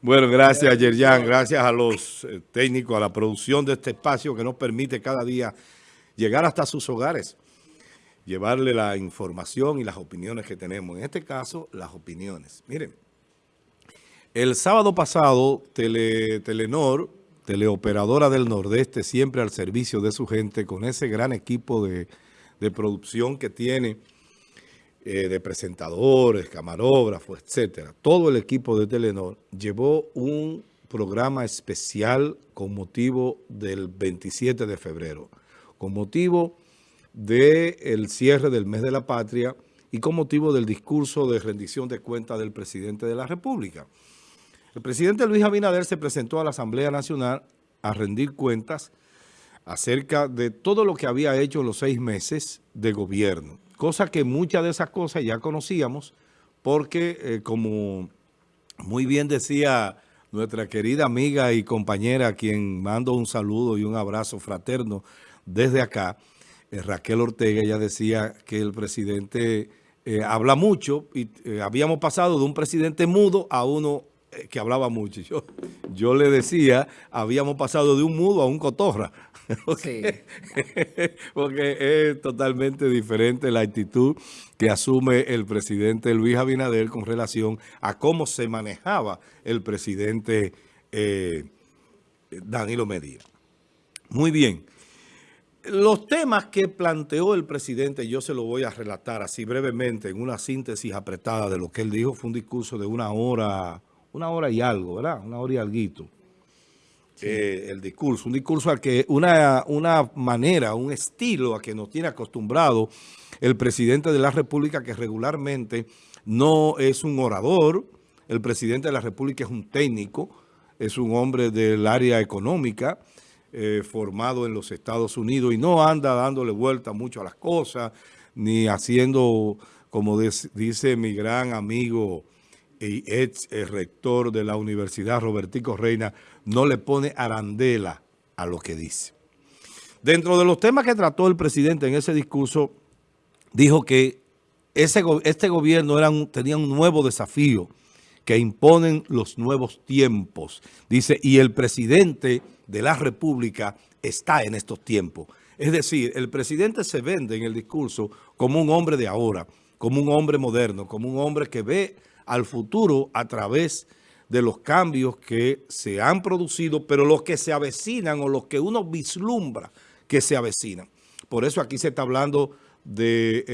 Bueno, gracias Yerjan, gracias a los eh, técnicos, a la producción de este espacio que nos permite cada día llegar hasta sus hogares, llevarle la información y las opiniones que tenemos. En este caso, las opiniones. Miren, el sábado pasado, Telenor, teleoperadora del Nordeste, siempre al servicio de su gente, con ese gran equipo de, de producción que tiene, eh, de presentadores, camarógrafos, etcétera, todo el equipo de Telenor llevó un programa especial con motivo del 27 de febrero, con motivo del cierre del mes de la patria y con motivo del discurso de rendición de cuentas del presidente de la República. El presidente Luis Abinader se presentó a la Asamblea Nacional a rendir cuentas acerca de todo lo que había hecho los seis meses de gobierno cosa que muchas de esas cosas ya conocíamos porque, eh, como muy bien decía nuestra querida amiga y compañera, a quien mando un saludo y un abrazo fraterno desde acá, eh, Raquel Ortega, ella decía que el presidente eh, habla mucho y habíamos pasado de un presidente mudo a uno que hablaba mucho. Yo, yo le decía, habíamos pasado de un mudo a un cotorra. Porque, porque es totalmente diferente la actitud que asume el presidente Luis Abinader con relación a cómo se manejaba el presidente eh, Danilo Medina. Muy bien. Los temas que planteó el presidente, yo se lo voy a relatar así brevemente en una síntesis apretada de lo que él dijo. Fue un discurso de una hora una hora y algo, ¿verdad? Una hora y alguito. Eh, el discurso, un discurso al que una, una manera, un estilo a que nos tiene acostumbrado el presidente de la República que regularmente no es un orador, el presidente de la República es un técnico, es un hombre del área económica, eh, formado en los Estados Unidos y no anda dándole vuelta mucho a las cosas, ni haciendo, como dice mi gran amigo y ex rector de la Universidad Robertico Reina no le pone arandela a lo que dice. Dentro de los temas que trató el presidente en ese discurso, dijo que ese, este gobierno era tenía un nuevo desafío que imponen los nuevos tiempos. Dice, y el presidente de la República está en estos tiempos. Es decir, el presidente se vende en el discurso como un hombre de ahora, como un hombre moderno, como un hombre que ve al futuro a través de los cambios que se han producido, pero los que se avecinan o los que uno vislumbra que se avecinan. Por eso aquí se está hablando de,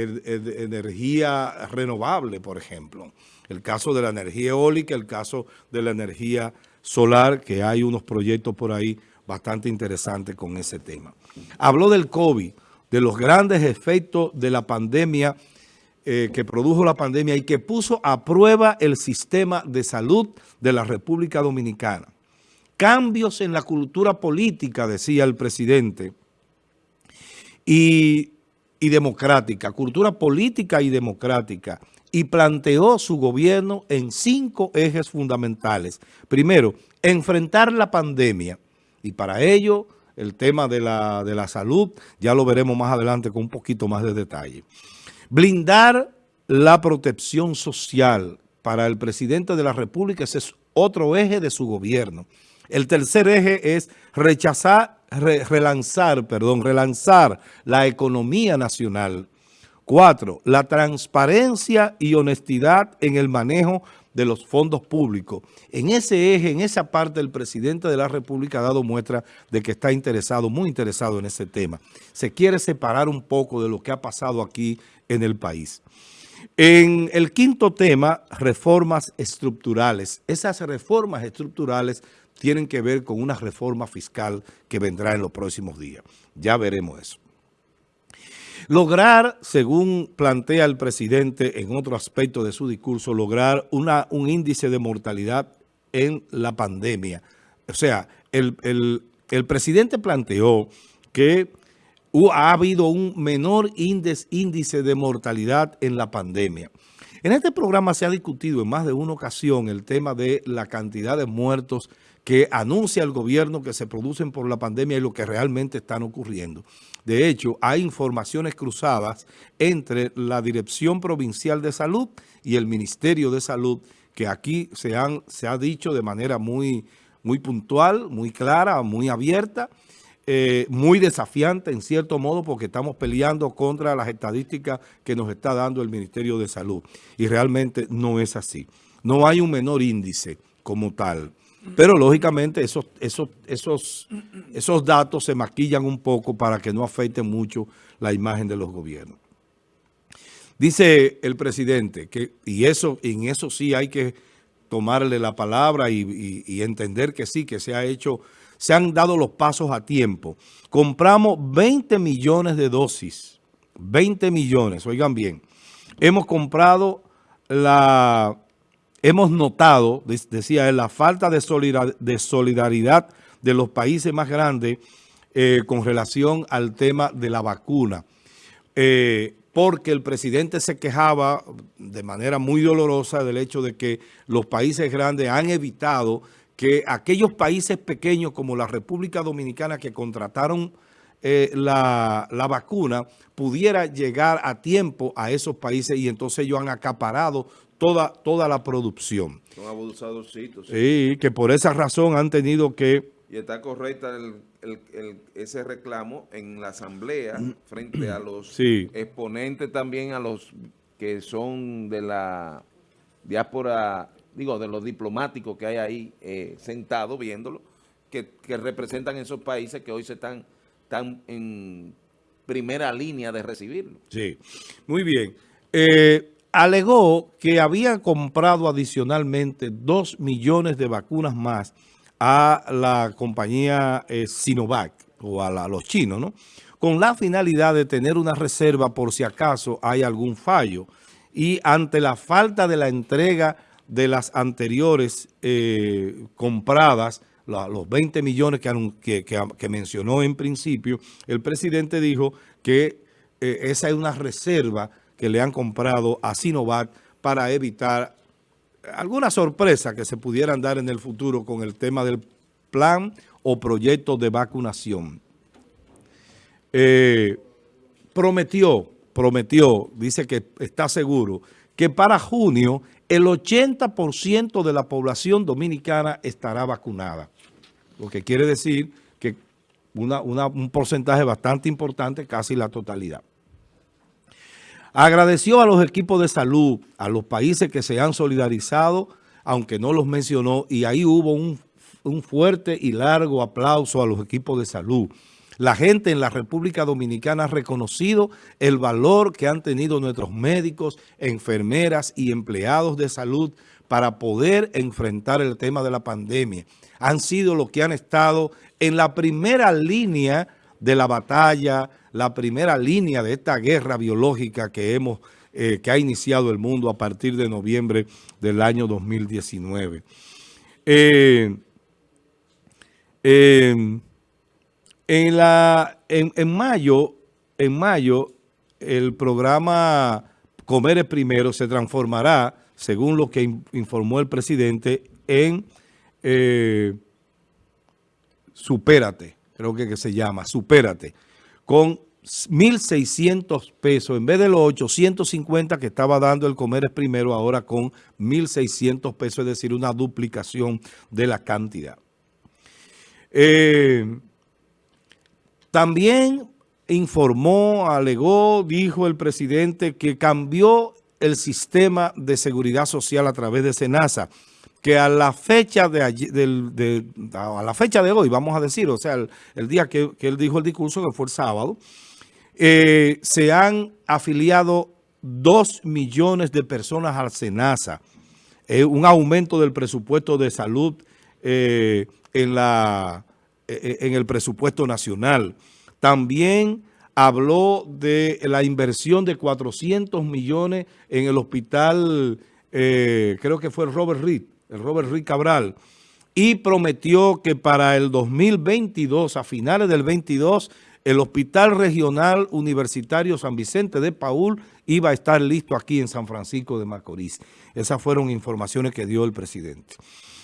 energía renovable, por ejemplo. El caso de la energía eólica, el caso de la energía solar, que hay unos proyectos por ahí bastante interesantes con ese tema. Habló del COVID, de los grandes efectos de la pandemia eh, que produjo la pandemia y que puso a prueba el sistema de salud de la República Dominicana. Cambios en la cultura política, decía el presidente, y, y democrática, cultura política y democrática, y planteó su gobierno en cinco ejes fundamentales. Primero, enfrentar la pandemia, y para ello el tema de la, de la salud, ya lo veremos más adelante con un poquito más de detalle. Blindar la protección social para el presidente de la República, ese es otro eje de su gobierno. El tercer eje es rechazar, relanzar, perdón, relanzar la economía nacional. Cuatro, la transparencia y honestidad en el manejo de los fondos públicos. En ese eje, en esa parte, el presidente de la República ha dado muestra de que está interesado, muy interesado en ese tema. Se quiere separar un poco de lo que ha pasado aquí en el país. En el quinto tema, reformas estructurales. Esas reformas estructurales tienen que ver con una reforma fiscal que vendrá en los próximos días. Ya veremos eso. Lograr, según plantea el presidente en otro aspecto de su discurso, lograr una, un índice de mortalidad en la pandemia. O sea, el, el presidente planteó que ha habido un menor índice de mortalidad en la pandemia. En este programa se ha discutido en más de una ocasión el tema de la cantidad de muertos que anuncia el gobierno que se producen por la pandemia y lo que realmente están ocurriendo. De hecho, hay informaciones cruzadas entre la Dirección Provincial de Salud y el Ministerio de Salud que aquí se, han, se ha dicho de manera muy, muy puntual, muy clara, muy abierta, eh, muy desafiante en cierto modo porque estamos peleando contra las estadísticas que nos está dando el Ministerio de Salud. Y realmente no es así. No hay un menor índice como tal. Pero lógicamente esos, esos, esos, esos datos se maquillan un poco para que no afecten mucho la imagen de los gobiernos. Dice el presidente que, y eso, en eso sí hay que tomarle la palabra y, y entender que sí, que se ha hecho se han dado los pasos a tiempo. Compramos 20 millones de dosis, 20 millones, oigan bien. Hemos comprado la, hemos notado, decía él, la falta de solidaridad de los países más grandes eh, con relación al tema de la vacuna. Eh, porque el presidente se quejaba de manera muy dolorosa del hecho de que los países grandes han evitado que aquellos países pequeños como la República Dominicana que contrataron eh, la, vacuna pudiera llegar a tiempo a esos países y entonces ellos han acaparado toda, toda la producción. Son abusadorcitos. Sí. que por esa razón han tenido que... Y está correcta ese reclamo en la asamblea frente a los exponentes también a los que son de la diáspora digo, de los diplomáticos que hay ahí eh, sentados viéndolo, que, representan esos países que hoy se están, están en primera línea de recibirlo. Sí, muy bien. Eh, alegó que había comprado adicionalmente dos millones de vacunas más a la compañía eh, Sinovac o a, los chinos, ¿no? Con la finalidad de tener una reserva por si acaso hay algún fallo y ante la falta de la entrega de las anteriores eh, compradas, los 20 millones que, que, mencionó en principio, el presidente dijo que eh, esa es una reserva que le han comprado a Sinovac para evitar alguna sorpresa que se pudieran dar en el futuro con el tema del plan o proyecto de vacunación. Eh, prometió, prometió, dice que está seguro, que para junio el 80% de la población dominicana estará vacunada. Lo que quiere decir que un porcentaje bastante importante, casi la totalidad. Agradeció a los equipos de salud, a los países que se han solidarizado, aunque no los mencionó, y ahí hubo un, un fuerte y largo aplauso a los equipos de salud. La gente en la República Dominicana ha reconocido el valor que han tenido nuestros médicos, enfermeras y empleados de salud para poder enfrentar el tema de la pandemia. Han sido los que han estado en la primera línea de la batalla, la primera línea de esta guerra biológica que hemos eh, que ha iniciado el mundo a partir de noviembre del año 2019. Eh, eh, en, la, en, mayo, en mayo, el programa Comer es Primero se transformará, según lo que informó el presidente, en eh, Supérate, creo que, que se llama, Supérate, con 1.600 pesos, en vez de los 850 que estaba dando el Comer es Primero, ahora con 1.600 pesos, es decir, una duplicación de la cantidad. Eh, también informó, alegó, dijo el presidente que cambió el sistema de seguridad social a través de SENASA, que a la fecha de, a la fecha de hoy, vamos a decir, o sea, el, día que, él dijo el discurso, que fue el sábado, eh, se han afiliado dos millones de personas al SENASA, eh, un aumento del presupuesto de salud eh, en la en el presupuesto nacional. También habló de la inversión de 400 millones en el hospital, creo que fue Robert Reed, el Robert Reed Cabral, y prometió que para el 2022, a finales del 22, el Hospital Regional Universitario San Vicente de Paul iba a estar listo aquí en San Francisco de Macorís. Esas fueron informaciones que dio el presidente.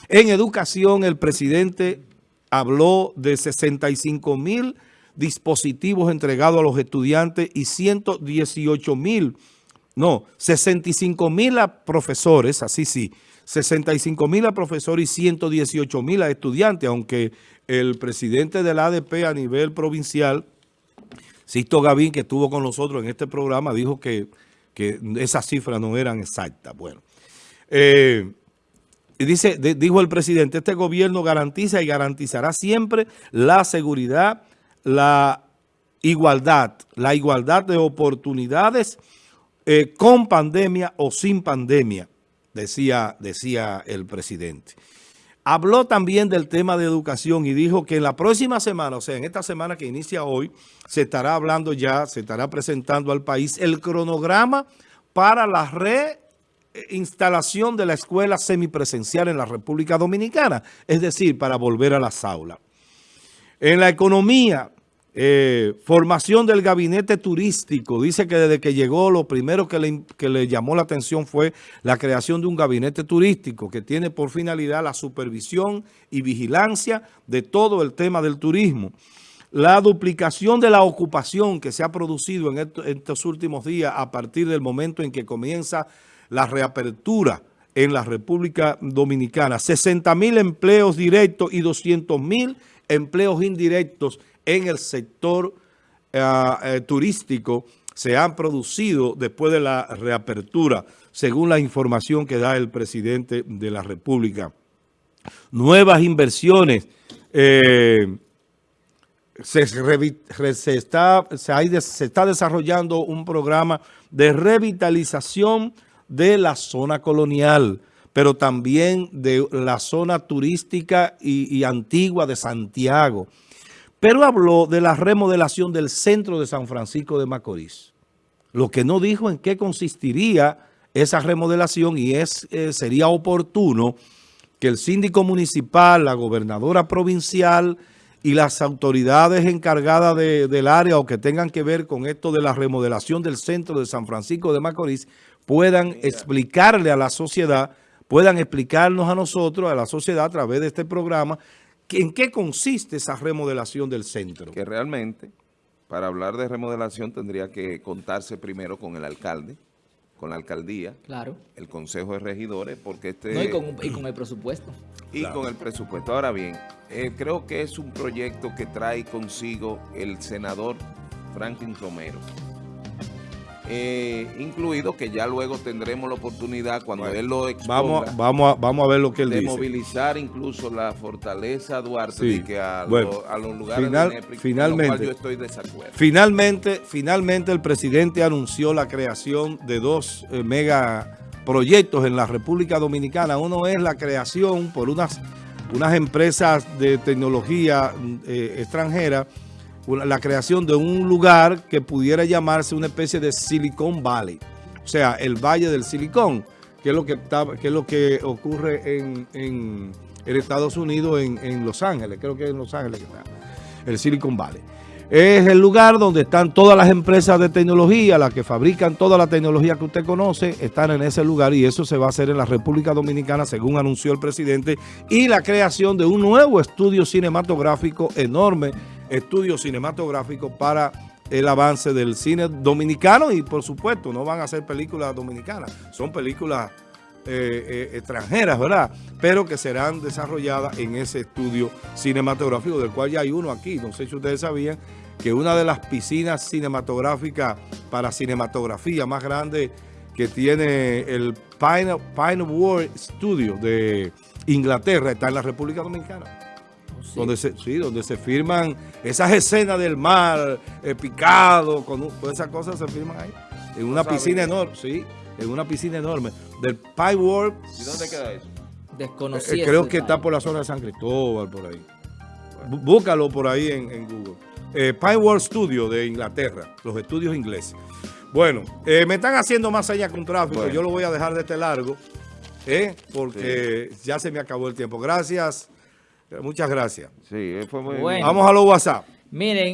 En educación, el presidente habló de 65 mil dispositivos entregados a los estudiantes y 118 mil no, 65 mil profesores, así sí, 65 mil profesores y 118 mil estudiantes, aunque el presidente del ADP a nivel provincial, Sisto Gavín, que estuvo con nosotros en este programa, dijo que, que esas cifras no eran exactas. Bueno, eh, dice, dijo el presidente, este gobierno garantiza y garantizará siempre la seguridad, la igualdad, la igualdad de oportunidades eh, con pandemia o sin pandemia, decía, decía el presidente. Habló también del tema de educación y dijo que en la próxima semana, o sea, en esta semana que inicia hoy, se estará hablando ya, se estará presentando al país el cronograma para la reinstalación de la escuela semipresencial en la República Dominicana, es decir, para volver a las aulas. En la economía, eh, formación del gabinete turístico. Dice que desde que llegó lo primero que le, que le, llamó la atención fue la creación de un gabinete turístico que tiene por finalidad la supervisión y vigilancia de todo el tema del turismo. La duplicación de la ocupación que se ha producido en estos últimos días a partir del momento en que comienza la reapertura en la República Dominicana. 60 mil empleos directos y 200 mil empleos indirectos en el sector eh, eh, turístico se han producido después de la reapertura, según la información que da el presidente de la República. Nuevas inversiones. Eh, se está desarrollando un programa de revitalización de la zona colonial, pero también de la zona turística y antigua de Santiago pero habló de la remodelación del centro de San Francisco de Macorís. Lo que no dijo en qué consistiría esa remodelación y es eh, sería oportuno que el síndico municipal, la gobernadora provincial y las autoridades encargadas del área o que tengan que ver con esto de la remodelación del centro de San Francisco de Macorís puedan explicarle a la sociedad, puedan explicarnos a nosotros, a la sociedad a través de este programa, ¿En qué consiste esa remodelación del centro? Que realmente, para hablar de remodelación, tendría que contarse primero con el alcalde, con la alcaldía, claro. el consejo de regidores, porque este... No, y, con, el presupuesto. Y con el presupuesto. Ahora bien, eh, creo que es un proyecto que trae consigo el senador Franklin Romero. Eh, incluido que ya luego tendremos la oportunidad cuando él lo exponga, vamos, vamos, a, vamos a ver lo que él de dice. movilizar incluso la fortaleza Duarte que a, los lugares de finalmente, yo estoy desacuerdo. Finalmente, finalmente el presidente anunció la creación de dos eh, megaproyectos en la República Dominicana. Uno es la creación por unas, unas empresas de tecnología eh, extranjera la creación de un lugar que pudiera llamarse una especie de Silicon Valley. O sea, el Valle del Silicón, que es lo que, que, es lo que ocurre en, en, Estados Unidos, en, en, Los Ángeles. Creo que es en Los Ángeles está el Silicon Valley. Es el lugar donde están todas las empresas de tecnología, las que fabrican toda la tecnología que usted conoce, están en ese lugar y eso se va a hacer en la República Dominicana, según anunció el presidente, y la creación de un nuevo estudio cinematográfico enorme estudio cinematográfico para el avance del cine dominicano y por supuesto no van a ser películas dominicanas, son películas eh, eh, extranjeras, ¿verdad? Pero que serán desarrolladas en ese estudio cinematográfico, del cual ya hay uno aquí. No sé si ustedes sabían que una de las piscinas cinematográficas para cinematografía más grande que tiene el Pine, Pine World Studio de Inglaterra está en la República Dominicana. Donde se, sí, donde se firman esas escenas del mar, eh, picado, con todas esas cosas se firman ahí. En una piscina enorme, sí, en una piscina enorme. Del Pie World. ¿Y dónde queda eso? Desconocido. Eh, creo que está por la zona de San Cristóbal, por ahí. Búscalo por ahí en, Google. Eh, Pie World Studio de Inglaterra, los estudios ingleses. Bueno, eh, me están haciendo más allá con tráfico. Yo lo voy a dejar de este largo, porque ya se me acabó el tiempo. Gracias. Muchas gracias. Sí, fue muy Vamos a los WhatsApp. Miren.